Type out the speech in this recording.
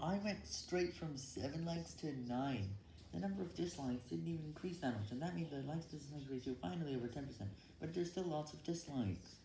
I went straight from 7 likes to 9. The number of dislikes didn't even increase that much, and that means the likes to dislikes ratio finally over 10%, but there's still lots of dislikes.